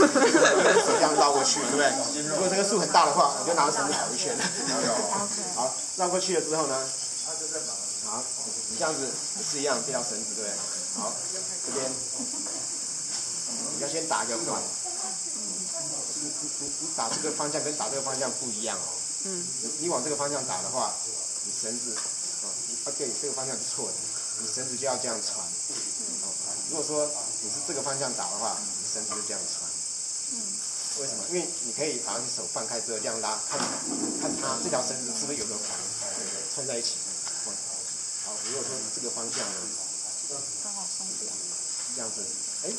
手 这样绕过去，对不对？如果这个树很大的话，我就拿着绳子跑一圈。好，绕过去了之后呢，好，你这样子也是一样，这条绳子，对不对？好，这边你要先打一个环。你你你打这个方向跟打这个方向不一样哦。嗯。你你往这个方向打的话，你绳子，啊，啊对，这个方向是错的，你绳子就要这样穿。哦，如果说你是这个方向打的话，你绳子就这样穿。嗯。为什么？因为你可以把你手放开之后这样拉，看看它这条绳子是不是有个环穿在一起。好，如果说这个方向呢，刚好松掉。这样子，哎，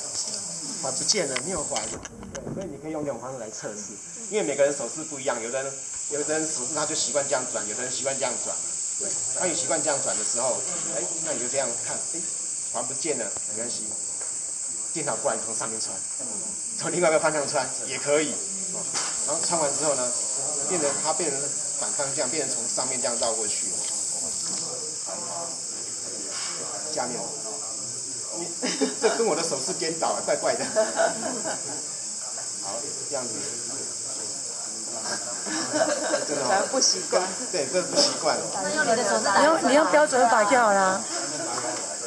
环不见了，没有环。对，所以你可以用这种方式来测试，因为每个人手势不一样，有的人有的人手势他就习惯这样转，有的人习惯这样转对，当你习惯这样转的时候，哎，那你就这样看，哎，环不见了，没关系，电脑过来从上面穿，从另外一个方向穿也可以。然后穿完之后呢，变成它变成反方向，变成从上面这样绕过去。下面。你这跟我的手势颠倒，怪怪的。好，这样子。真的不习惯。对，这不习惯。你用你用标准法就好了。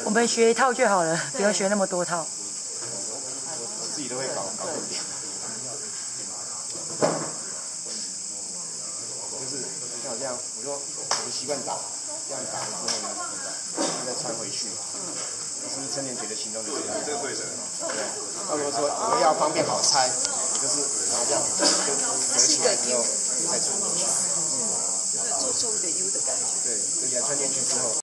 我们学一套就好了，不要学那么多套。我自己都会搞搞不点。就是像这样，我说我们习惯打，这样打了之后呢，再穿回去。是不是陈年觉得心中就这样？这个对的。对。那如果说我们要方便好拆，我就是然后这样就折起来之后再穿进去。嗯。做重的 U 的感觉。对，而且穿进去之后。